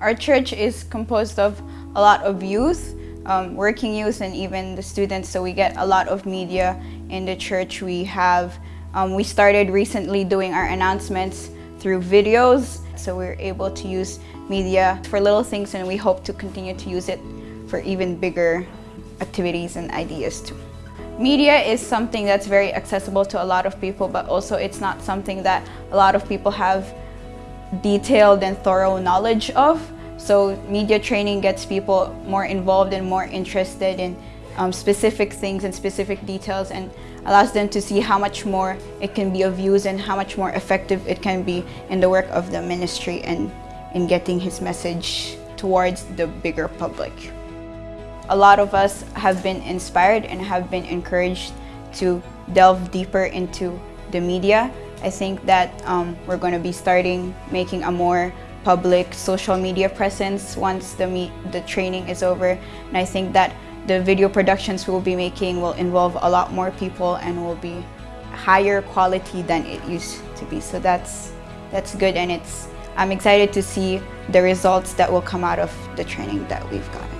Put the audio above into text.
Our church is composed of a lot of youth, um, working youth and even the students, so we get a lot of media in the church. We have, um, we started recently doing our announcements through videos, so we're able to use media for little things and we hope to continue to use it for even bigger activities and ideas too. Media is something that's very accessible to a lot of people, but also it's not something that a lot of people have detailed and thorough knowledge of. So media training gets people more involved and more interested in um, specific things and specific details and allows them to see how much more it can be of use and how much more effective it can be in the work of the ministry and in getting his message towards the bigger public. A lot of us have been inspired and have been encouraged to delve deeper into the media I think that um, we're going to be starting making a more public social media presence once the, the training is over. And I think that the video productions we'll be making will involve a lot more people and will be higher quality than it used to be. So that's, that's good and it's, I'm excited to see the results that will come out of the training that we've gotten.